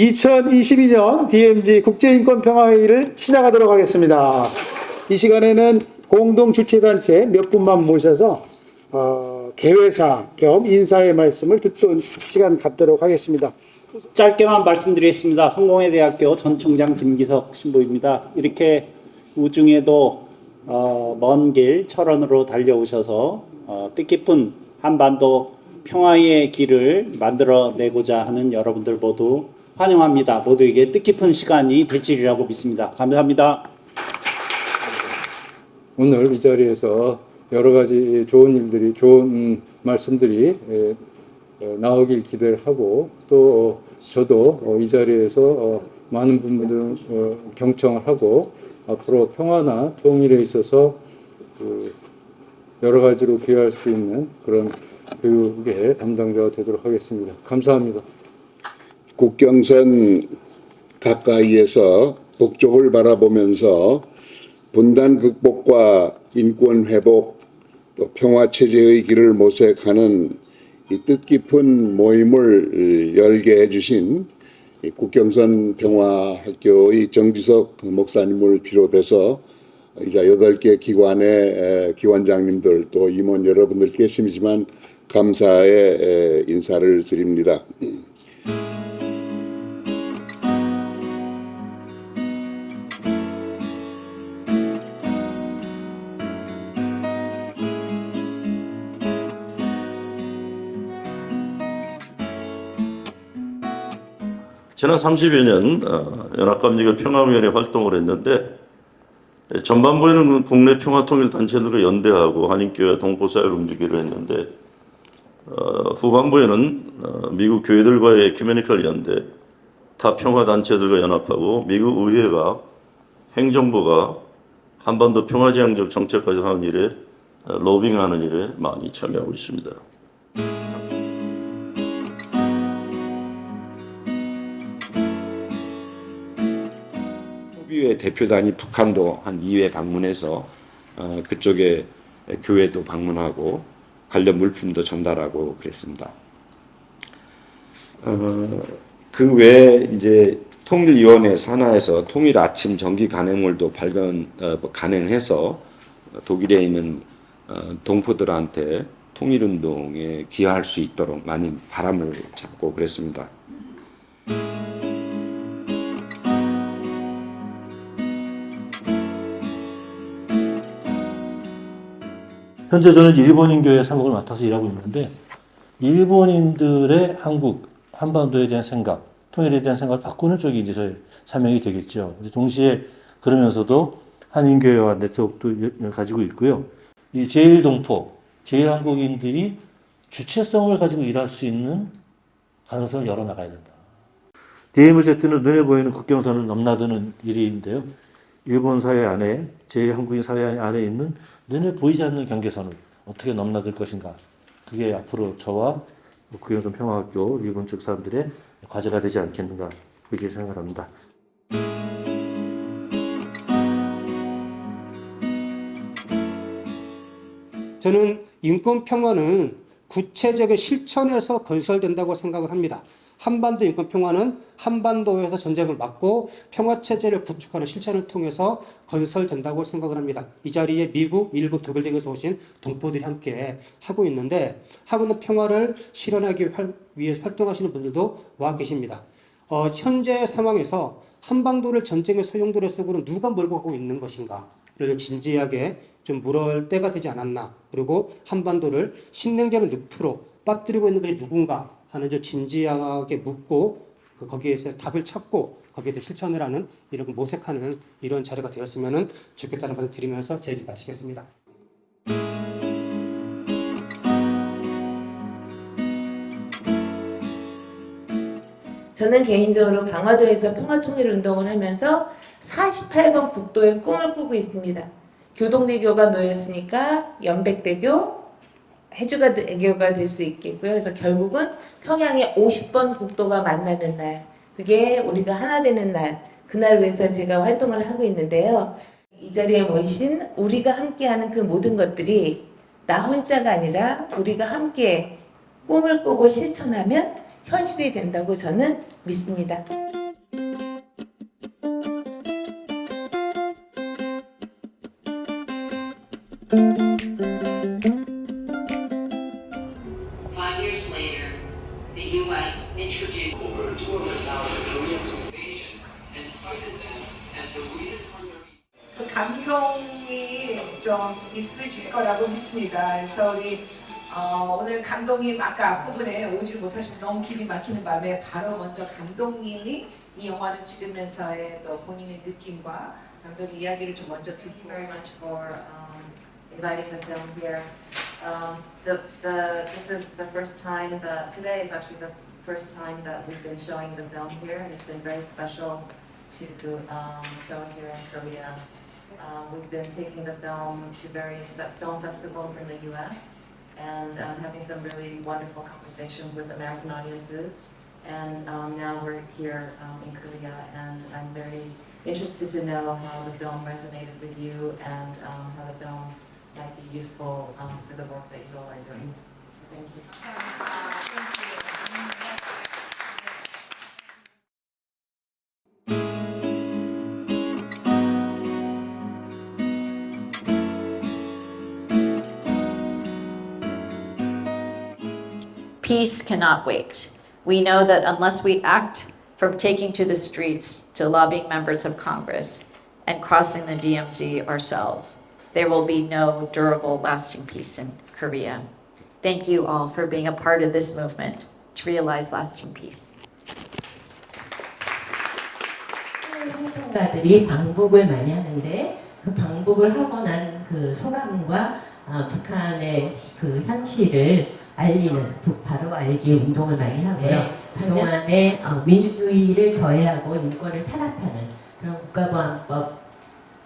2022년 DMZ 국제인권평화회의를 시작하도록 하겠습니다. 이 시간에는 공동 주최단체 몇 분만 모셔서 어, 개회사 겸 인사의 말씀을 듣던 시간 갖도록 하겠습니다. 짧게만 말씀드리겠습니다. 성공회대학교 전 총장 김기석 신부입니다. 이렇게 우중에도 어, 먼길 철원으로 달려오셔서 어, 뜻깊은 한반도 평화의 길을 만들어내고자 하는 여러분들 모두 환영합니다. 모두에게 뜻깊은 시간이 되시리라고 믿습니다. 감사합니다. 오늘 이 자리에서 여러 가지 좋은 일들이 좋은 말씀들이 에, 어, 나오길 기대를 하고 또 저도 어, 이 자리에서 어, 많은 분들 어, 경청을 하고 앞으로 평화나 통일에 있어서 그 여러 가지로 기여할 수 있는 그런 교육의 담당자가 되도록 하겠습니다. 감사합니다. 국경선 가까이에서 북쪽을 바라보면서 분단 극복과 인권 회복 또 평화 체제의 길을 모색하는 이 뜻깊은 모임을 열게 해주신 이 국경선 평화학교의 정지석 목사님을 비롯해서 이제 여덟 개 기관의 에, 기관장님들 또 임원 여러분들 계심이지만 감사의 에, 인사를 드립니다. 지난 30여 년 어, 연합감리교 평화위원회 활동을 했는데 예, 전반부에는 국내 평화통일단체들과 연대하고 한인교회 동포사회를 움직이기로 했는데 어, 후반부에는 어, 미국 교회들과의 에큐메니컬 연대, 타 평화단체들과 연합하고 미국 의회가 행정부가 한반도 평화지향적 정책까지 하는 일에 어, 로빙하는 일에 많이 참여하고 있습니다. 소비회 대표단이 북한도 한 2회 방문해서 어, 그쪽에 교회도 방문하고 관련 물품도 전달하고 그랬습니다. 어, 그 외에 이제 통일위원회 산하에서 통일 아침 전기 간행물도 발견 어, 간행해서 독일에 있는 어, 동포들한테 통일운동에 기여할 수 있도록 많이 바람을 잡고 그랬습니다. 현재 저는 일본인 교회 사목을 맡아서 일하고 있는데 일본인들의 한국 한반도에 대한 생각, 통일에 대한 생각을 바꾸는 쪽이 이제 저의 사명이 되겠죠. 동시에 그러면서도 한인교회와 네트워크도 가지고 있고요. 이 제일동포, 제일한국인들이 주체성을 가지고 일할 수 있는 가능성을 열어나가야 된다. DMZ는 눈에 보이는 국경선을 넘나드는 일인데요. 일본 사회 안에, 제일한국인 사회 안에 있는 눈에 보이지 않는 경계선을 어떻게 넘나들 것인가. 그게 앞으로 저와 국경선 평화학교 일본 측 사람들의 과제가 되지 않겠는가. 그렇게 생각을 합니다. 저는 인권 평화는 구체적인 실천에서 건설된다고 생각을 합니다. 한반도 인권 평화는 한반도에서 전쟁을 막고 평화 체제를 구축하는 실천을 통해서 건설된다고 생각을 합니다. 이 자리에 미국, 일본, 독일 등에서 오신 동포들이 함께 하고 있는데 하고 있는 평화를 실현하기 위해서 활동하시는 분들도 와 계십니다. 어, 현재 상황에서 한반도를 전쟁의 소용돌이 속으로 누가 몰고 가고 있는 것인가? 를 진지하게 좀 물을 때가 되지 않았나. 그리고 한반도를 신냉전의 늪으로 빠뜨리고 있는 것이 누군가 하는 좀 진지하게 묻고 그 거기에서 답을 찾고 거기에 대해 실천을 하는 이런 모색하는 이런 자리가 되었으면 좋겠다는 말씀 드리면서 제 얘기 마치겠습니다. 저는 개인적으로 강화도에서 평화통일운동을 하면서 48번 국도의 꿈을 꾸고 있습니다. 교동대교가 놓였으니까 연백대교, 해주가 대교가 될 수 있겠고요. 그래서 결국은 평양의 50번 국도가 만나는 날, 그게 우리가 하나 되는 날, 그날 위해서 제가 활동을 하고 있는데요. 이 자리에 모이신 우리가 함께하는 그 모든 것들이 나 혼자가 아니라 우리가 함께 꿈을 꾸고 실천하면 현실이 된다고 저는 믿습니다. Five U.S. introduced over 200,000 Koreans invasion and cited them as the reason for their 그 감동이 좀 있으실 거라고 믿습니다. 그래서 우리 어, 오늘 감독님 아까 앞부분에 오지 못하셔서 너무 길이 막히는 밤에 바로 먼저 감독님이 이 영화를 찍으면서의 또 본인의 느낌과 감독의 이야기를 좀 먼저 Thank you 듣고 very much for um, inviting the film here. Um, the, the, this is the first time that, today is actually the first time that we've been showing the film here, and it's been very special to um, show it here in Korea. Um, we've been taking the film to various film festivals in the US and um, having some really wonderful conversations with American audiences. And um, now we're here um, in Korea, and I'm very interested to know how the film resonated with you and um, how the film might be useful um, for the work that you all are doing. Thank you. Peace cannot wait. We know that unless we act from taking to the streets to lobbying members of Congress and crossing the DMZ ourselves, there will be no durable, lasting peace in Korea. Thank you all for being a part of this movement to realize lasting peace. 활동가들이 방북을 많이 하는데 그 방북을 하고 난 그 소감과 아, 북한의 그 상실을 알리는 북바로 알기 운동을 많이 하고요. 그동안에 어, 민주주의를 저해하고 인권을 탄압하는 그런 국가보안법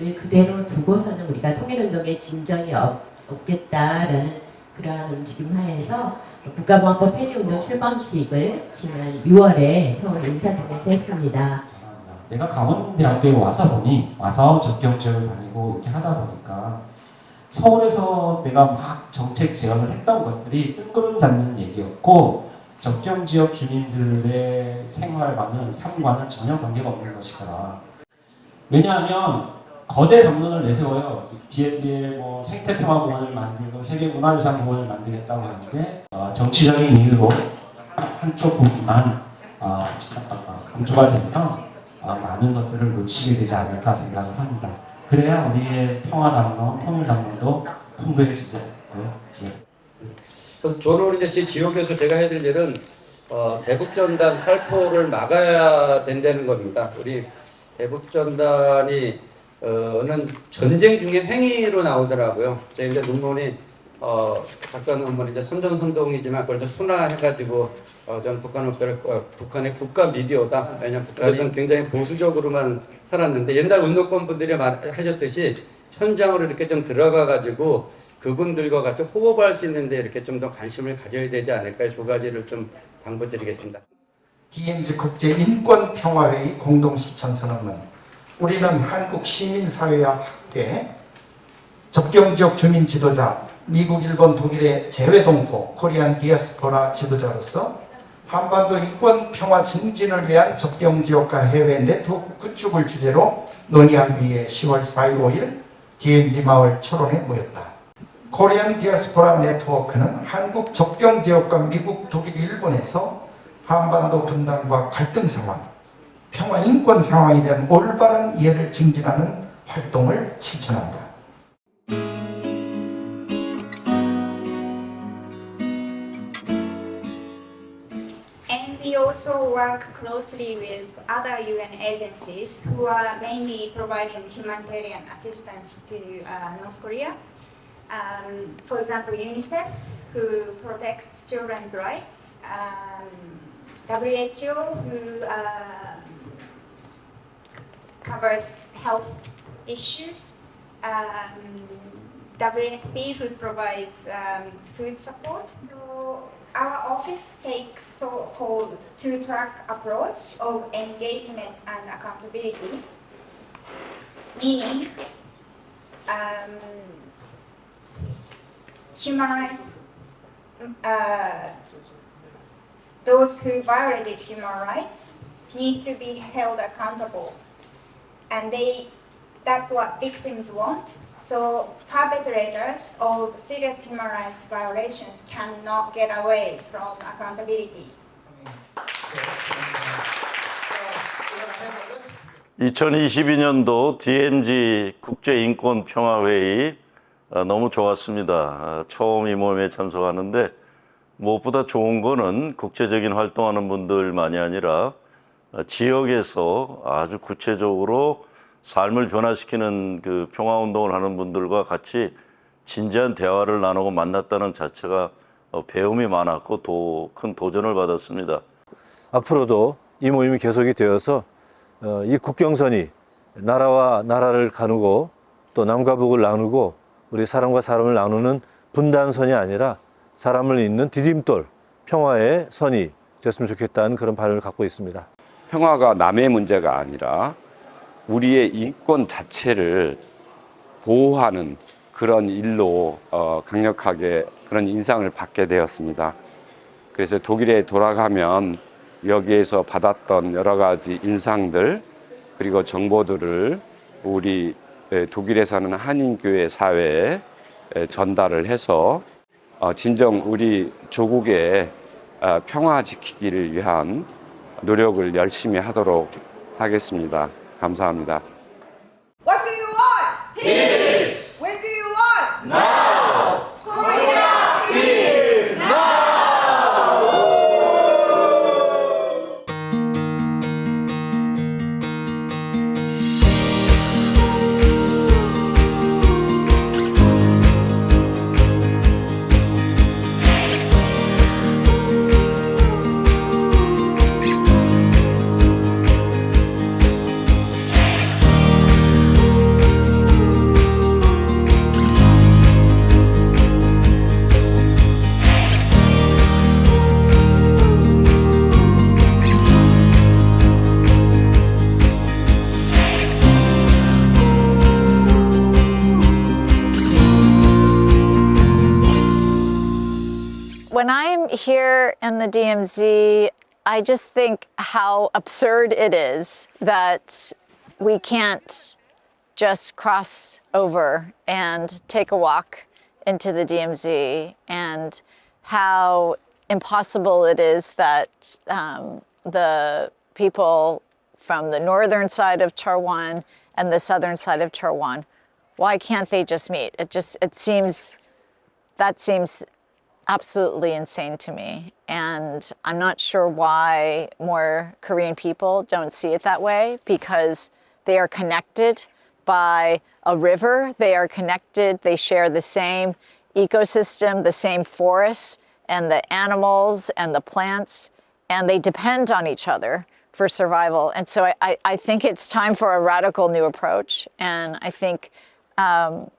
을 그대로 두고서는 우리가 통일운동에 진전이 없, 없겠다라는 그러한 움직임 하에서 국가보안법 폐지운동 출범식을 지난 6월에 서울 인사동에서 했습니다. 내가 강원대학교에 와서 보니 와서 접경 지역을 다니고 이렇게 하다 보니까 서울에서 내가 막 정책 제안을 했던 것들이 뜬구름 잡는 얘기였고 접경 지역 주민들의 생활과는 삶과는 전혀 관계가 없는 것이더라. 왜냐하면 거대 담론을 내세워요. 이제 뭐 생태평화 공원을 만들고 세계 문화유산 공원을 만들겠다고 하는데 어, 정치적인 이유로 한쪽 부분만 어, 강조가 되면 어, 많은 것들을 놓치게 되지 않을까 생각을 합니다. 그래야 우리의 평화담론, 통일담론도 풍부해지죠. 네. 그 저는 이제 제 지역에서 제가 해야 될 일은 어, 대북전단 살포를 막아야 된다는 겁니다. 우리 대북전단이 어, 는 전쟁 중에 행위로 나오더라고요. 제가 이제 논문이 어, 박사 논문이 이제 선전선동이지만 그걸 좀 순화해가지고 어, 저는 북한 어, 북한의 국가 미디어다. 왜냐면 북한은 굉장히 보수적으로만 살았는데 옛날 운동권 분들이 말 하셨듯이 현장으로 이렇게 좀 들어가가지고 그분들과 같이 호흡할 수 있는데 이렇게 좀 더 관심을 가져야 되지 않을까 두 가지를 좀 당부드리겠습니다. DMZ 국제인권평화회의 공동실천선언문 우리는 한국 시민사회와 함께 접경지역 주민 지도자 미국, 일본, 독일의 재외동포 코리안 디아스포라 지도자로서 한반도 인권 평화 증진을 위한 접경지역과 해외 네트워크 구축을 주제로 논의하기 위해 10월 4일 5일 DMZ 마을 철원에 모였다. 코리안 디아스포라 네트워크는 한국 접경 지역과 미국, 독일, 일본에서 한반도 분단과 갈등 상황, 평화 인권 상황에 대한 올바른 이해를 증진하는 활동을 실천한다. Also work closely with other UN agencies who are mainly providing humanitarian assistance to uh, North Korea. Um, for example, UNICEF, who protects children's rights, um, WHO, who uh, covers health issues, um, WFP, provides um, food support. So our office takes so-called two-track approach of engagement and accountability, meaning um, human rights, uh, those who violated human rights need to be held accountable. And they, that's what victims want. So perpetrators of serious human rights violations cannot get away from accountability. 2022년도 DMZ 국제인권평화회의 어, 너무 좋았습니다. 어, 처음 이 모임에 참석하는데 무엇보다 좋은 거는 국제적인 활동하는 분들만이 아니라 어, 지역에서 아주 구체적으로 삶을 변화시키는 그 평화운동을 하는 분들과 같이 진지한 대화를 나누고 만났다는 자체가 어, 배움이 많았고 또큰 도전을 받았습니다. 앞으로도 이 모임이 계속이 되어서 어, 이 국경선이 나라와 나라를 가누고 또 남과 북을 나누고 우리 사람과 사람을 나누는 분단선이 아니라 사람을 잇는 디딤돌 평화의 선이 됐으면 좋겠다는 그런 바람을 갖고 있습니다. 평화가 남의 문제가 아니라 우리의 인권 자체를 보호하는 그런 일로 어, 강력하게 그런 인상을 받게 되었습니다. 그래서 독일에 돌아가면 여기에서 받았던 여러 가지 인상들 그리고 정보들을 우리 에, 독일에 사는 한인교회 사회에 에, 전달을 해서 어, 진정 우리 조국의 어, 평화 지키기를 위한 노력을 열심히 하도록 하겠습니다. 감사합니다. Here in the DMZ, I just think how absurd it is that we can't just cross over and take a walk into the DMZ and how impossible it is that um, the people from the northern side of Charwan and the southern side of Charwan, why can't they just meet? It just, it seems, that seems absolutely insane to me. And I'm not sure why more Korean people don't see it that way because they are connected by a river, they are connected, they share the same ecosystem, the same forests, and the animals and the plants, and they depend on each other for survival. And so I, I, think it's time for a radical new approach. And I think, um,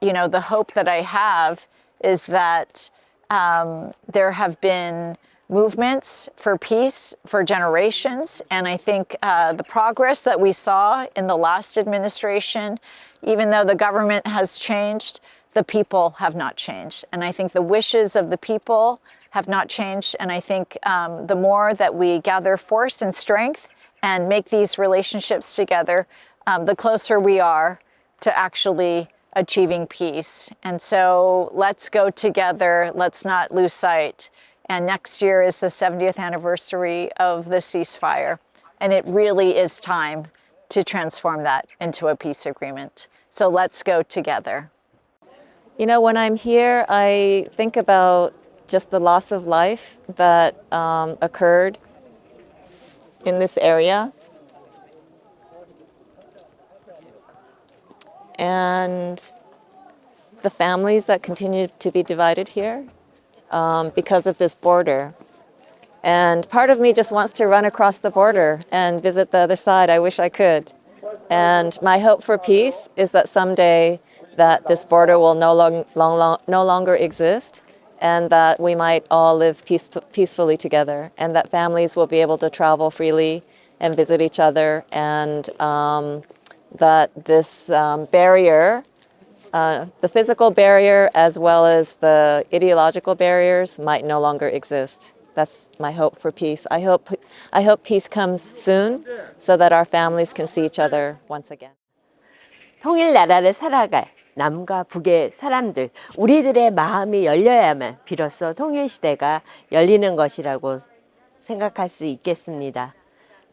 you know, the hope that I have is that um, there have been movements for peace for generations. And I think uh, the progress that we saw in the last administration, even though the government has changed, the people have not changed. And I think the wishes of the people have not changed. And I think um, the more that we gather force and strength and make these relationships together, um, the closer we are to actually achieving peace. And so let's go together. Let's not lose sight. And next year is the 70th anniversary of the ceasefire. And it really is time to transform that into a peace agreement. So let's go together. You know, when I'm here, I think about just the loss of life that um, occurred in this area. And the families that continue to be divided here um, because of this border. And part of me just wants to run across the border and visit the other side. I wish I could. And my hope for peace is that someday that this border will no, long, long, long, no longer exist and that we might all live peace, peacefully together and that families will be able to travel freely and visit each other and um, that this um, barrier, uh, the physical barrier as well as the ideological barriers might no longer exist. That's my hope for peace. I hope, I hope peace comes soon so that our families can see each other once again. 통일나라를 살아갈 남과 북의 사람들, 우리들의 마음이 열려야만 비로소 통일시대가 열리는 것이라고 생각할 수 있겠습니다.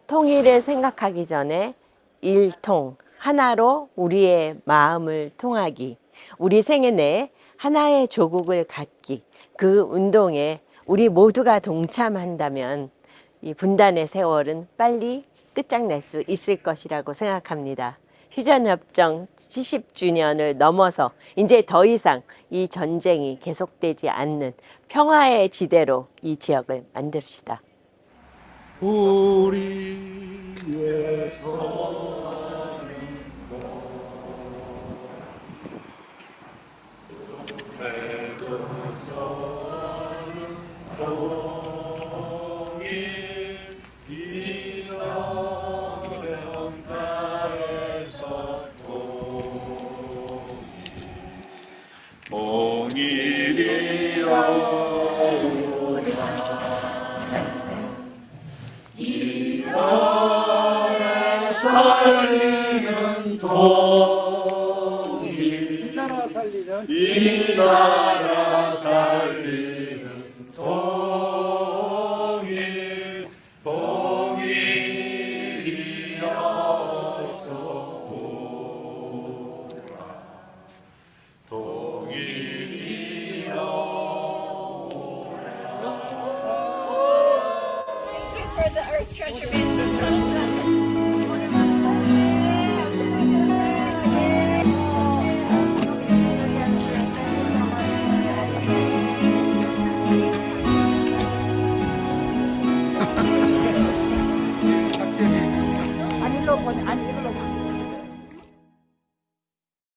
통일을 생각하기 전에 일통, 하나로 우리의 마음을 통하기, 우리 생애 내에 하나의 조국을 갖기, 그 운동에 우리 모두가 동참한다면 이 분단의 세월은 빨리 끝장낼 수 있을 것이라고 생각합니다. 휴전협정 70주년을 넘어서 이제 더 이상 이 전쟁이 계속되지 않는 평화의 지대로 이 지역을 만듭시다. 살리 는